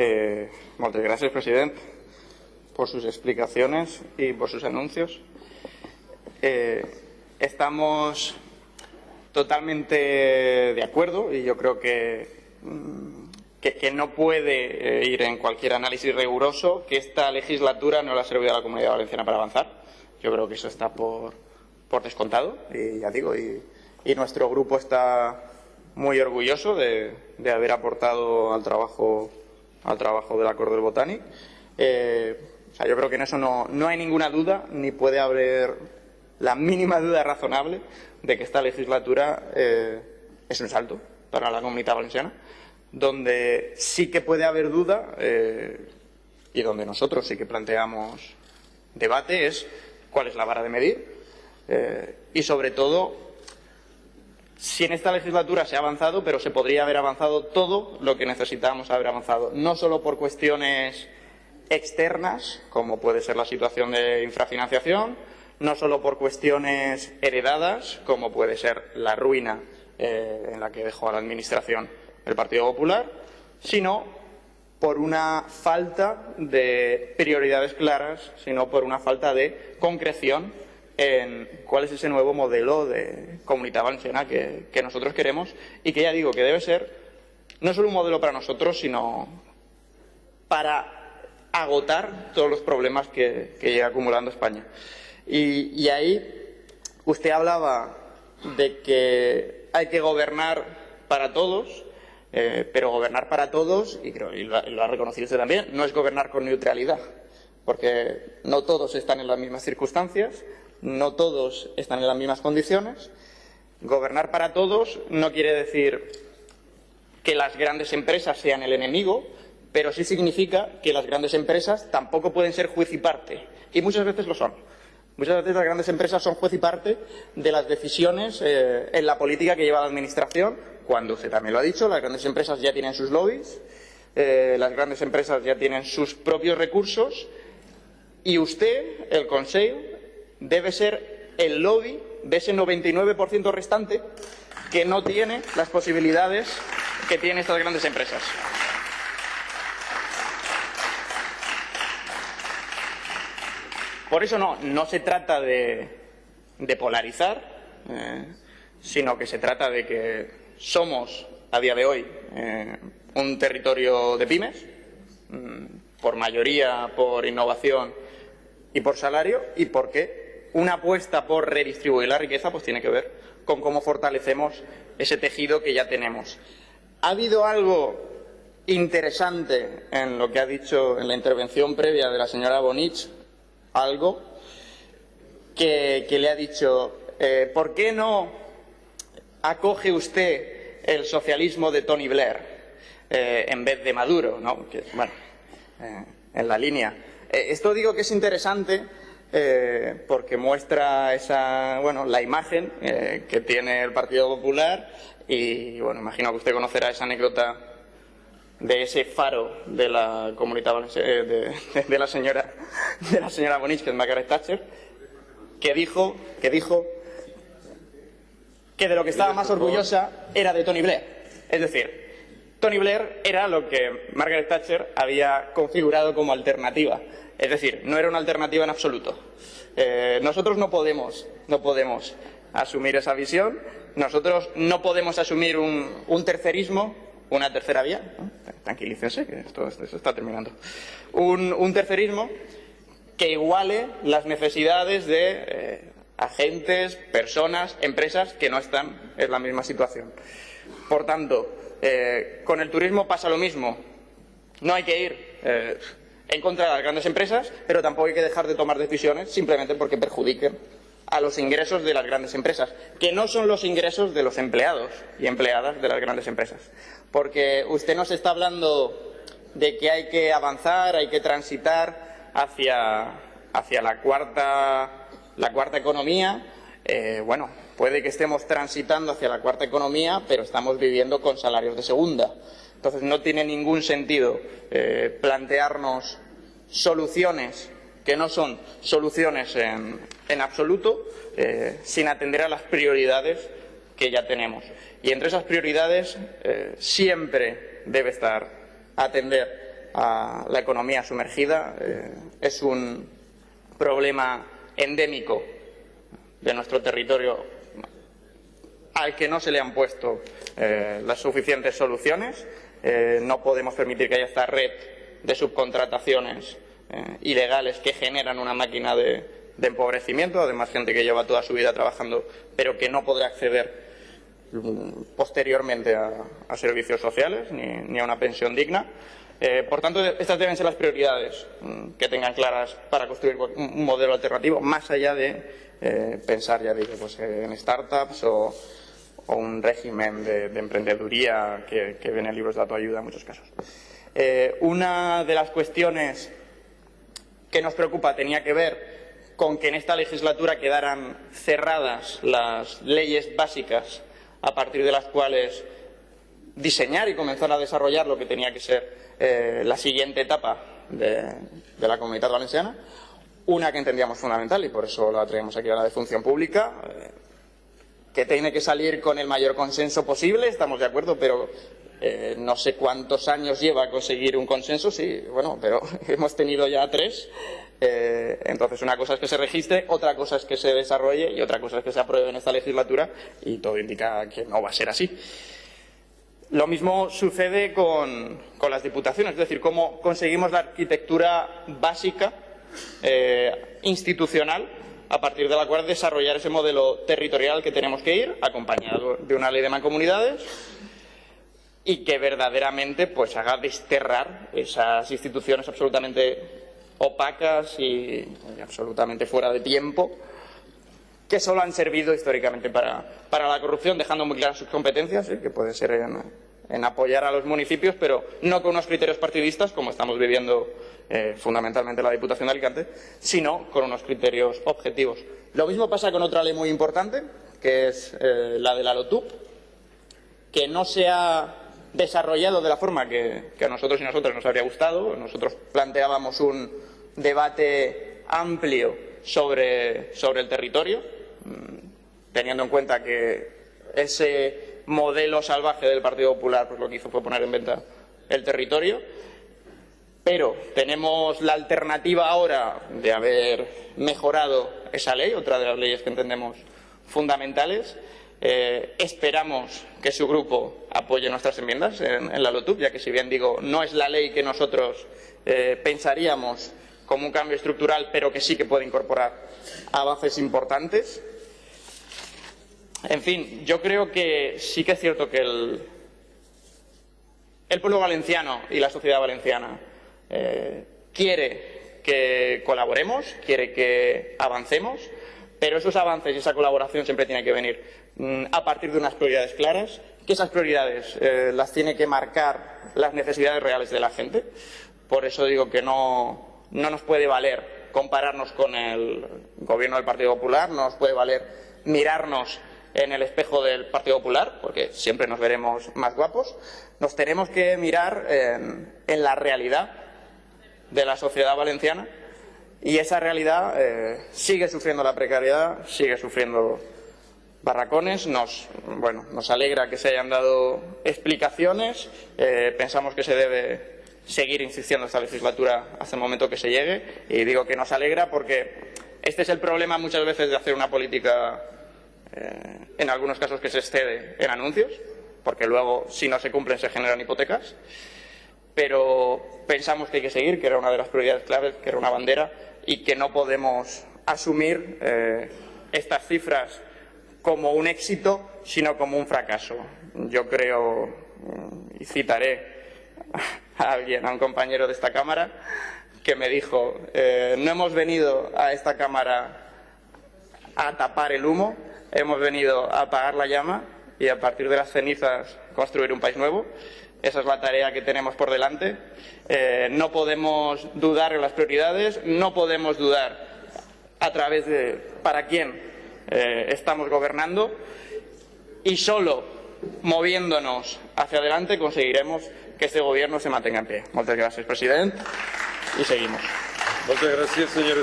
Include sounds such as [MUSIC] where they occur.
Eh, moltes gràcies, president, por sus explicaciones y por sus anuncios. Eh, estamos totalmente de acuerdo y yo creo que, mm, que no puede eh, ir en cualquier análisis riguroso que esta legislatura no le ha servido a la Comunidad Valenciana para avanzar. Yo creo que eso está por, por descontado y ya digo, y, y nuestro grupo está muy orgulloso de, de haber aportado al trabajo, al trabajo del Acuerdo del Botánic. Eh, yo creo que en eso no, no hay ninguna duda, ni puede haber la mínima duda razonable de que esta legislatura eh, es un salto para la comunidad valenciana, donde sí que puede haber duda eh, y donde nosotros sí que planteamos debate es cuál es la vara de medir eh, y sobre todo si en esta legislatura se ha avanzado, pero se podría haber avanzado todo lo que necesitábamos haber avanzado, no solo por cuestiones externas, como puede ser la situación de infrafinanciación, no solo por cuestiones heredadas, como puede ser la ruina eh, en la que dejó a la Administración el Partido Popular, sino por una falta de prioridades claras, sino por una falta de concreción en cuál es ese nuevo modelo de comunidad valenciana que, nosotros queremos y que ya digo que debe ser no solo un modelo para nosotros, sino para agotar todos los problemas que, que llega acumulando España. Y, ahí usted hablaba de que hay que gobernar para todos, eh, pero gobernar para todos, y creo y lo, ha reconocido usted también, no es gobernar con neutralidad, porque no todos están en las mismas circunstancias, no todos están en las mismas condiciones. Gobernar para todos no quiere decir que las grandes empresas sean el enemigo, pero sí significa que las grandes empresas tampoco pueden ser juez y parte, y muchas veces lo son. Muchas veces las grandes empresas son juez y parte de las decisiones eh, en la política que lleva la Administración, cuando usted también lo ha dicho, las grandes empresas ya tienen sus lobbies, eh, las grandes empresas ya tienen sus propios recursos y usted, el Consejo, debe ser el lobby de ese 99% restante que no tiene las posibilidades que tienen estas grandes empresas. Por eso no, no se trata de, polarizar, eh, sino que se trata de que somos, a día de hoy, eh, un territorio de pymes, mm, por mayoría por innovación y por salario, y porque una apuesta por redistribuir la riqueza pues tiene que ver con cómo fortalecemos ese tejido que ya tenemos. Ha habido algo interesante en lo que ha dicho en la intervención previa de la señora Bonich algo que, le ha dicho, eh, ¿por qué no acoge usted el socialismo de Tony Blair eh, en vez de Maduro? ¿no? Que, bueno, en la línea. Eh, esto digo que es interesante eh, porque muestra esa, bueno, la imagen eh, que tiene el Partido Popular y, bueno, imagino que usted conocerá esa anécdota de ese faro de la comunidad de, [LAUGHS] de, la señora de la señora Bonich, que es Margaret Thatcher, que dijo, que dijo que de lo que estaba más orgullosa era de Tony Blair. Es decir, Tony Blair era lo que Margaret Thatcher había configurado como alternativa. Es decir, no era una alternativa en absoluto. Eh, nosotros no podemos, no podemos asumir esa visión. Nosotros no podemos asumir un, un tercerismo una tercera vía, tranquilícense, que esto, esto, está terminando, un, un, tercerismo que iguale las necesidades de eh, agentes, personas, empresas que no están en la misma situación. Por tanto, eh, con el turismo pasa lo mismo. No hay que ir eh, en contra de las grandes empresas, pero tampoco hay que dejar de tomar decisiones simplemente porque perjudiquen a los ingresos de las grandes empresas, que no son los ingresos de los empleados y empleadas de las grandes empresas. Porque usted nos está hablando de que hay que avanzar, hay que transitar hacia, hacia la, cuarta, la cuarta economía. Eh, bueno, puede que estemos transitando hacia la cuarta economía, pero estamos viviendo con salarios de segunda. Entonces no tiene ningún sentido eh, plantearnos soluciones que no son soluciones en, absoluto, eh, sin atender a las prioridades que ya tenemos. Y entre esas prioridades siempre debe estar atender a la economía sumergida. Es un problema endémico de nuestro territorio al que no se le han puesto eh, las suficientes soluciones. Eh, no podemos permitir que haya esta red de subcontrataciones ilegales que generan una máquina de, empobrecimiento, además gente que lleva toda su vida trabajando pero que no podrá acceder mm, posteriormente a, servicios sociales ni, a una pensión digna. Eh, por tanto, estas deben ser las prioridades mm, que tengan claras para construir un modelo alternativo, más allá de eh, pensar, ya digo, pues, en startups o, un régimen de, emprendeduría que, que, viene en libros de autoayuda en muchos casos. Eh, una de las cuestiones que nos preocupa tenía que ver con que en esta legislatura quedaran cerradas las leyes básicas a partir de las cuales diseñar y comenzar a desarrollar lo que tenía que ser eh, la siguiente etapa de, la comunidad valenciana. Una que entendíamos fundamental y por eso la traemos aquí a la de función pública, eh, que tiene que salir con el mayor consenso posible, estamos de acuerdo, pero eh, no sé cuántos años lleva conseguir un consenso, sí, bueno, pero [LAUGHS] hemos tenido ya tres. entonces, una cosa es que se registre, otra cosa es que se desarrolle y otra cosa es que se apruebe en esta legislatura y todo indica que no va a ser así. Lo mismo sucede con, las diputaciones, es decir, cómo conseguimos la arquitectura básica eh, institucional a partir de la cual desarrollar ese modelo territorial que tenemos que ir, acompañado de una ley de mancomunidades y que verdaderamente pues, haga desterrar esas instituciones absolutamente opacas y absolutamente fuera de tiempo que solo han servido históricamente para, la corrupción, dejando muy claras sus competencias, que puede ser en, apoyar a los municipios, pero no con unos criterios partidistas, como estamos viviendo eh, fundamentalmente la Diputación de Alicante, sino con unos criterios objetivos. Lo mismo pasa con otra ley muy importante, que es eh, la de la LOTUP, que no se ha desarrollado de la forma que, a nosotros y nosotras nos habría gustado. Nosotros planteábamos un debate amplio sobre, sobre el territorio, teniendo en cuenta que ese modelo salvaje del Partido Popular pues lo que hizo fue poner en venta el territorio, pero tenemos la alternativa ahora de haber mejorado esa ley, otra de las leyes que entendemos fundamentales. Eh, esperamos que su grupo apoye nuestras enmiendas en, la LOTUP, ya que si bien digo, no es la ley que nosotros eh, pensaríamos como un cambio estructural, pero que sí que puede incorporar avances importantes. En fin, yo creo que sí que es cierto que el, pueblo valenciano y la sociedad valenciana eh, quiere que colaboremos, quiere que avancemos, pero esos avances y esa colaboración siempre tiene que venir mm, a partir de unas prioridades claras, que esas prioridades eh, las tiene que marcar las necesidades reales de la gente. Por eso digo que no, no nos puede valer compararnos con el gobierno del Partido Popular, no nos puede valer mirarnos en el espejo del Partido Popular, porque siempre nos veremos más guapos, nos tenemos que mirar en, la realidad de la sociedad valenciana y esa realidad eh, sigue sufriendo la precariedad, sigue sufriendo barracones. Nos, bueno, nos alegra que se hayan dado explicaciones, eh, pensamos que se debe seguir insistiendo esta legislatura hasta el momento que se llegue y digo que nos alegra porque este es el problema muchas veces de hacer una política eh, en algunos casos que se excede en anuncios, porque luego, si no se cumplen, se generan hipotecas. Pero pensamos que hay que seguir, que era una de las prioridades claves, que era una bandera, y que no podemos asumir eh, estas cifras como un éxito, sino como un fracaso. Yo creo, mm, y citaré a alguien, a un compañero de esta Cámara, que me dijo, eh, no hemos venido a esta Cámara a tapar el humo, hemos venido a apagar la llama y a partir de las cenizas construir un país nuevo. Esa es la tarea que tenemos por delante. Eh, no podemos dudar en las prioridades, no podemos dudar a través de para quién eh, estamos gobernando y solo moviéndonos hacia adelante conseguiremos que este gobierno se mantenga en pie. Muchas gracias, presidente, y seguimos. Muchas gracias, señor